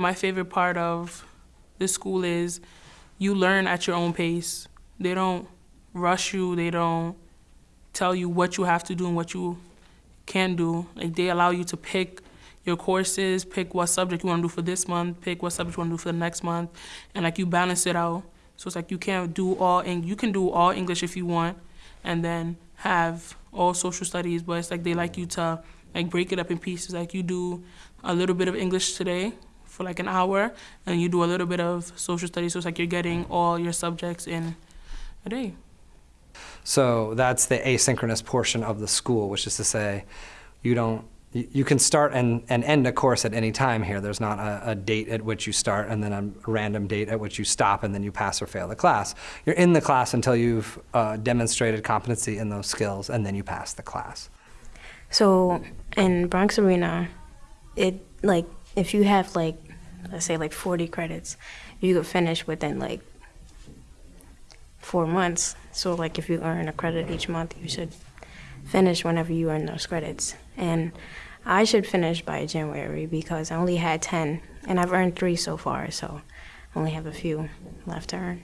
My favorite part of this school is you learn at your own pace. They don't rush you, they don't tell you what you have to do and what you can do. Like they allow you to pick your courses, pick what subject you want to do for this month, pick what subject you want to do for the next month, and like you balance it out. So it's like you can't do all Eng- you can do all English if you want, and then have all social studies. But it's like they like you to like break it up in pieces. Like you do a little bit of English today for like an hour, and you do a little bit of social studies. So it's like you're getting all your subjects in a day. So that's the asynchronous portion of the school, which is to say, you don't, you you can start and, and end a course at any time here. There's not a, a date at which you start and then a random date at which you stop and then you pass or fail the class. You're in the class until you've uh, demonstrated competency in those skills and then you pass the class. So in Bronx Arena, it like if you have like let's say like 40 credits, you could finish within like four months. So like if you earn a credit each month, you should finish whenever you earn those credits. And I should finish by January because I only had 10 and I've earned three so far, so I only have a few left to earn.